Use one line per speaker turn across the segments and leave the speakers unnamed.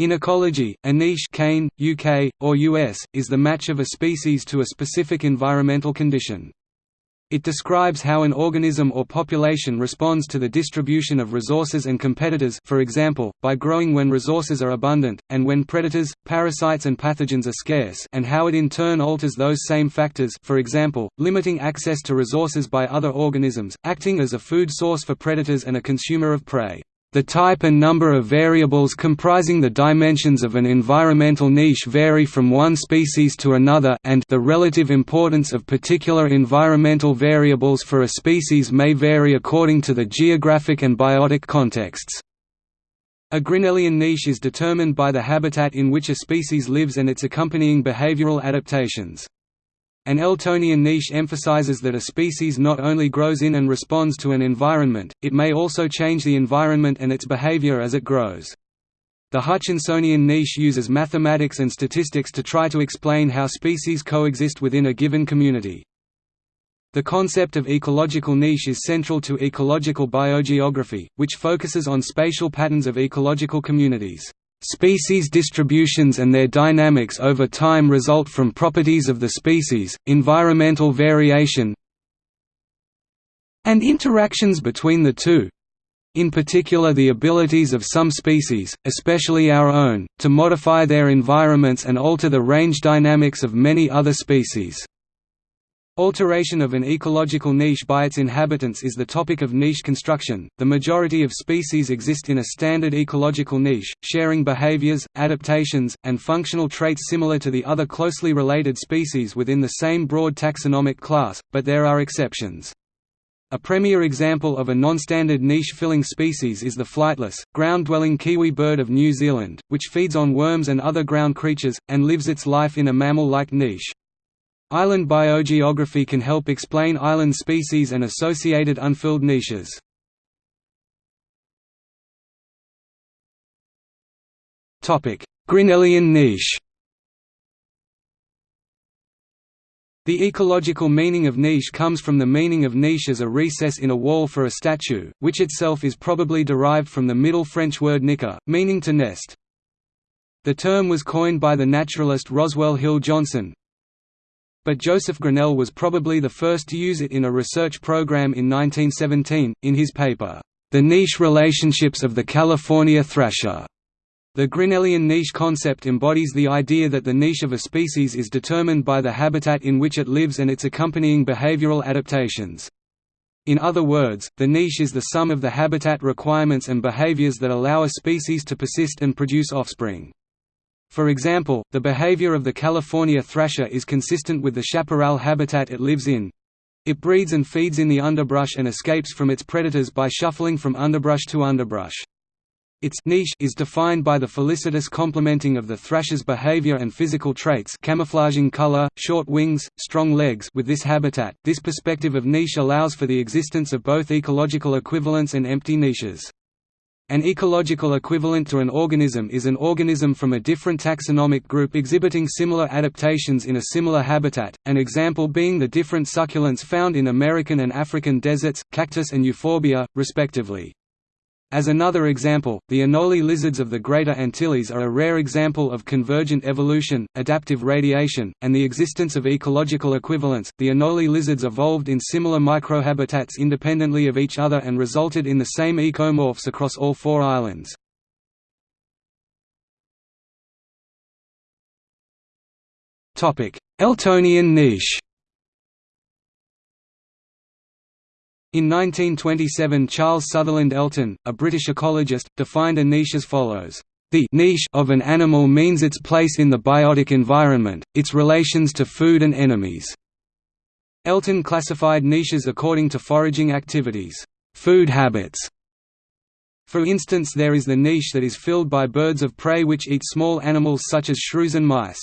In ecology, a niche Kane, UK, or US, is the match of a species to a specific environmental condition. It describes how an organism or population responds to the distribution of resources and competitors for example, by growing when resources are abundant, and when predators, parasites and pathogens are scarce and how it in turn alters those same factors for example, limiting access to resources by other organisms, acting as a food source for predators and a consumer of prey. The type and number of variables comprising the dimensions of an environmental niche vary from one species to another and the relative importance of particular environmental variables for a species may vary according to the geographic and biotic contexts. A Grinnellian niche is determined by the habitat in which a species lives and its accompanying behavioral adaptations. An Eltonian niche emphasizes that a species not only grows in and responds to an environment, it may also change the environment and its behavior as it grows. The Hutchinsonian niche uses mathematics and statistics to try to explain how species coexist within a given community. The concept of ecological niche is central to ecological biogeography, which focuses on spatial patterns of ecological communities. Species distributions and their dynamics over time result from properties of the species, environmental variation and interactions between the two. In particular the abilities of some species, especially our own, to modify their environments and alter the range dynamics of many other species. Alteration of an ecological niche by its inhabitants is the topic of niche construction. The majority of species exist in a standard ecological niche, sharing behaviors, adaptations, and functional traits similar to the other closely related species within the same broad taxonomic class, but there are exceptions. A premier example of a non-standard niche-filling species is the flightless, ground-dwelling kiwi bird of New Zealand, which feeds on worms and other ground creatures, and lives its life in a mammal-like niche. Island biogeography can help explain island species and associated unfilled niches. Grinnellian niche The ecological meaning of niche comes from the meaning of niche as a recess in a wall for a statue, which itself is probably derived from the Middle French word nicher, meaning to nest. The term was coined by the naturalist Roswell Hill Johnson, but Joseph Grinnell was probably the first to use it in a research program in 1917, in his paper, The Niche Relationships of the California Thrasher. The Grinnellian niche concept embodies the idea that the niche of a species is determined by the habitat in which it lives and its accompanying behavioral adaptations. In other words, the niche is the sum of the habitat requirements and behaviors that allow a species to persist and produce offspring. For example, the behavior of the California thrasher is consistent with the chaparral habitat it lives in. It breeds and feeds in the underbrush and escapes from its predators by shuffling from underbrush to underbrush. Its niche is defined by the felicitous complementing of the thrasher's behavior and physical traits camouflaging color, short wings, strong legs with this habitat. This perspective of niche allows for the existence of both ecological equivalents and empty niches. An ecological equivalent to an organism is an organism from a different taxonomic group exhibiting similar adaptations in a similar habitat, an example being the different succulents found in American and African deserts, cactus and euphorbia, respectively. As another example, the Anole lizards of the Greater Antilles are a rare example of convergent evolution, adaptive radiation, and the existence of ecological equivalents. The Anole lizards evolved in similar microhabitats independently of each other and resulted in the same ecomorphs across all four islands. Eltonian niche. In 1927 Charles Sutherland Elton, a British ecologist, defined a niche as follows. The niche of an animal means its place in the biotic environment, its relations to food and enemies. Elton classified niches according to foraging activities, food habits. For instance there is the niche that is filled by birds of prey which eat small animals such as shrews and mice.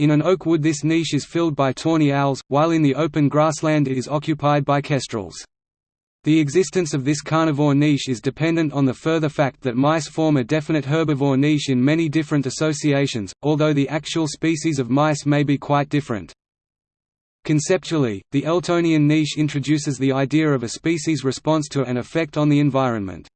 In an oak wood this niche is filled by tawny owls, while in the open grassland it is occupied by kestrels. The existence of this carnivore niche is dependent on the further fact that mice form a definite herbivore niche in many different associations, although the actual species of mice may be quite different. Conceptually, the Eltonian niche introduces the idea of a species' response to an effect on the environment.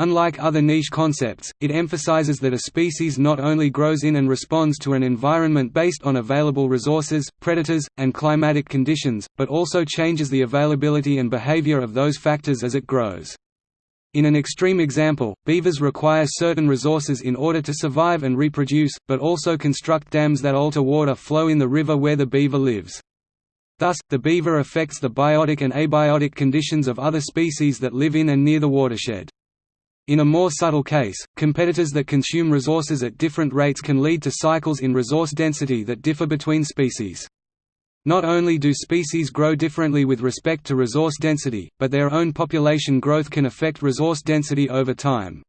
Unlike other niche concepts, it emphasizes that a species not only grows in and responds to an environment based on available resources, predators, and climatic conditions, but also changes the availability and behavior of those factors as it grows. In an extreme example, beavers require certain resources in order to survive and reproduce, but also construct dams that alter water flow in the river where the beaver lives. Thus, the beaver affects the biotic and abiotic conditions of other species that live in and near the watershed. In a more subtle case, competitors that consume resources at different rates can lead to cycles in resource density that differ between species. Not only do species grow differently with respect to resource density, but their own population growth can affect resource density over time.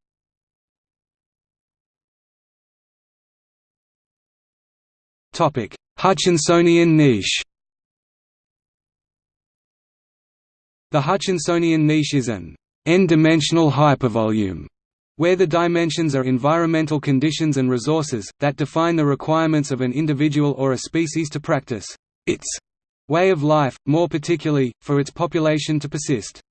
Hutchinsonian niche The Hutchinsonian niche is an n-dimensional hypervolume where the dimensions are environmental conditions and resources, that define the requirements of an individual or a species to practice its way of life, more particularly, for its population to persist.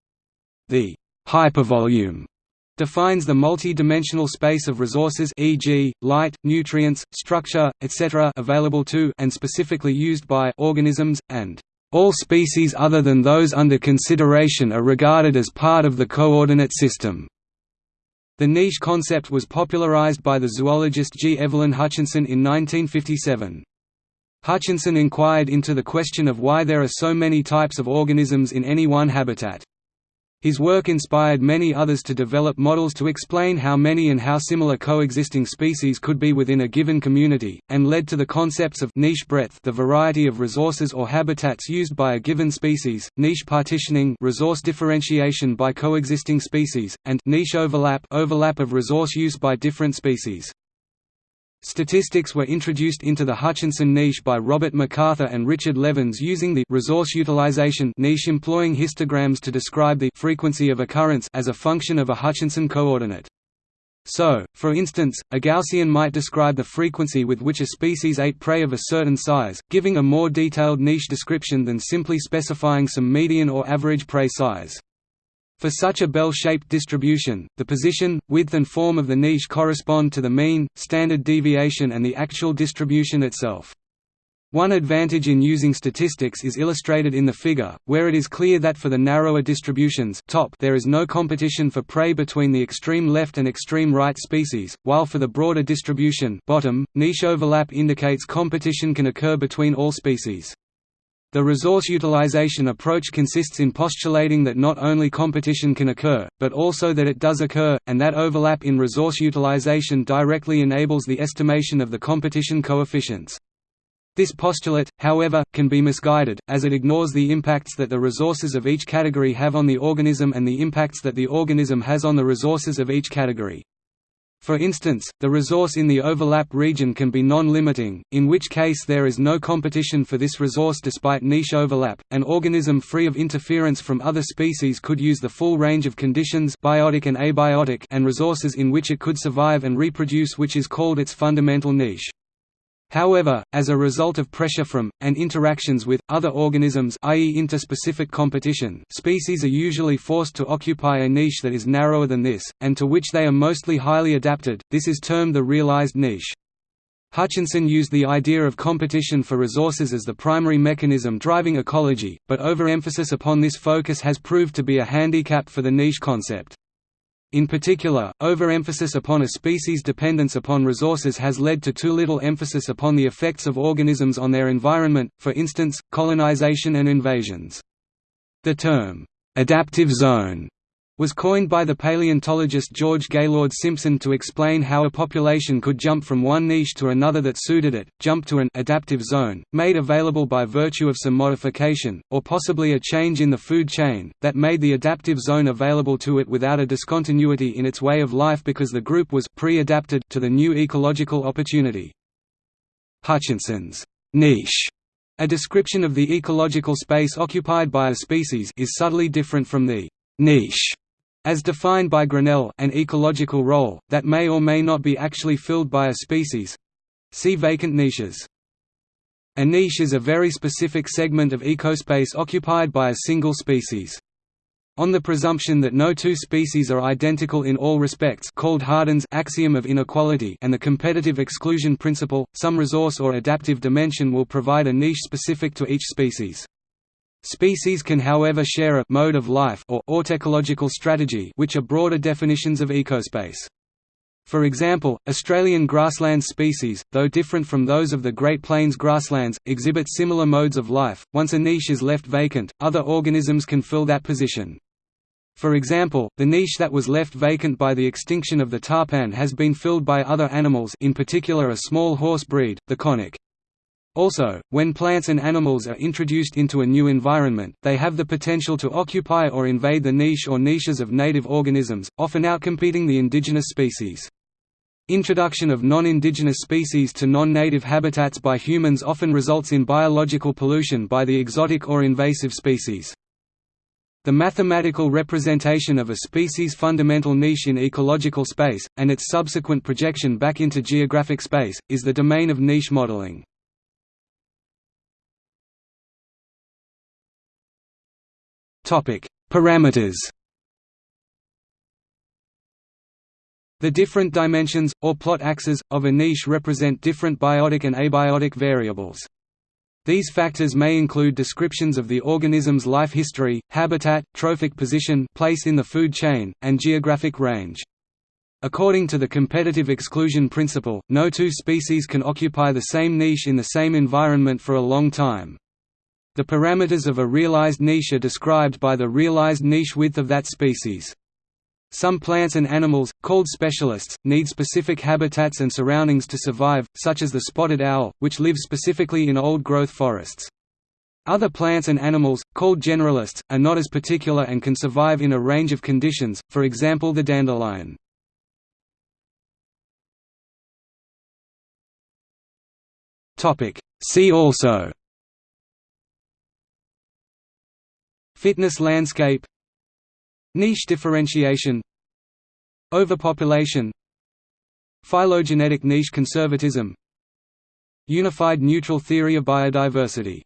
The hypervolume defines the multi-dimensional space of resources e.g., light, nutrients, structure, etc. available to and specifically used by organisms, and all species other than those under consideration are regarded as part of the coordinate system. The niche concept was popularized by the zoologist G. Evelyn Hutchinson in 1957. Hutchinson inquired into the question of why there are so many types of organisms in any one habitat. His work inspired many others to develop models to explain how many and how similar coexisting species could be within a given community, and led to the concepts of niche breadth the variety of resources or habitats used by a given species, niche partitioning resource differentiation by coexisting species, and niche overlap overlap of resource use by different species. Statistics were introduced into the Hutchinson niche by Robert MacArthur and Richard Levins using the resource utilization niche employing histograms to describe the frequency of occurrence as a function of a Hutchinson coordinate. So, for instance, a Gaussian might describe the frequency with which a species ate prey of a certain size, giving a more detailed niche description than simply specifying some median or average prey size. For such a bell-shaped distribution, the position, width and form of the niche correspond to the mean, standard deviation and the actual distribution itself. One advantage in using statistics is illustrated in the figure, where it is clear that for the narrower distributions top there is no competition for prey between the extreme left and extreme right species, while for the broader distribution bottom, niche overlap indicates competition can occur between all species. The resource utilization approach consists in postulating that not only competition can occur, but also that it does occur, and that overlap in resource utilization directly enables the estimation of the competition coefficients. This postulate, however, can be misguided, as it ignores the impacts that the resources of each category have on the organism and the impacts that the organism has on the resources of each category. For instance, the resource in the overlap region can be non-limiting, in which case there is no competition for this resource despite niche overlap. An organism free of interference from other species could use the full range of conditions biotic and abiotic and resources in which it could survive and reproduce which is called its fundamental niche. However, as a result of pressure from, and interactions with, other organisms i.e. interspecific competition species are usually forced to occupy a niche that is narrower than this, and to which they are mostly highly adapted, this is termed the realized niche. Hutchinson used the idea of competition for resources as the primary mechanism driving ecology, but overemphasis upon this focus has proved to be a handicap for the niche concept. In particular, overemphasis upon a species' dependence upon resources has led to too little emphasis upon the effects of organisms on their environment, for instance, colonization and invasions. The term, "'adaptive zone' was coined by the paleontologist George Gaylord Simpson to explain how a population could jump from one niche to another that suited it, jump to an adaptive zone, made available by virtue of some modification, or possibly a change in the food chain, that made the adaptive zone available to it without a discontinuity in its way of life because the group was pre-adapted to the new ecological opportunity. Hutchinson's niche a description of the ecological space occupied by a species is subtly different from the niche as defined by Grinnell, an ecological role, that may or may not be actually filled by a species. See vacant niches. A niche is a very specific segment of ecospace occupied by a single species. On the presumption that no two species are identical in all respects called Hardin's axiom of inequality and the competitive exclusion principle, some resource or adaptive dimension will provide a niche specific to each species. Species can however share a mode of life or autecological strategy which are broader definitions of ecospace. For example, Australian grassland species, though different from those of the Great Plains grasslands, exhibit similar modes of life. Once a niche is left vacant, other organisms can fill that position. For example, the niche that was left vacant by the extinction of the tarpan has been filled by other animals in particular a small horse breed, the konik. Also, when plants and animals are introduced into a new environment, they have the potential to occupy or invade the niche or niches of native organisms, often outcompeting the indigenous species. Introduction of non-indigenous species to non-native habitats by humans often results in biological pollution by the exotic or invasive species. The mathematical representation of a species' fundamental niche in ecological space, and its subsequent projection back into geographic space, is the domain of niche modeling. Parameters The different dimensions, or plot axes, of a niche represent different biotic and abiotic variables. These factors may include descriptions of the organism's life history, habitat, trophic position place in the food chain, and geographic range. According to the competitive exclusion principle, no two species can occupy the same niche in the same environment for a long time. The parameters of a realized niche are described by the realized niche width of that species. Some plants and animals, called specialists, need specific habitats and surroundings to survive, such as the spotted owl, which lives specifically in old-growth forests. Other plants and animals, called generalists, are not as particular and can survive in a range of conditions, for example the dandelion. See also Fitness landscape Niche differentiation Overpopulation Phylogenetic niche conservatism Unified neutral theory of biodiversity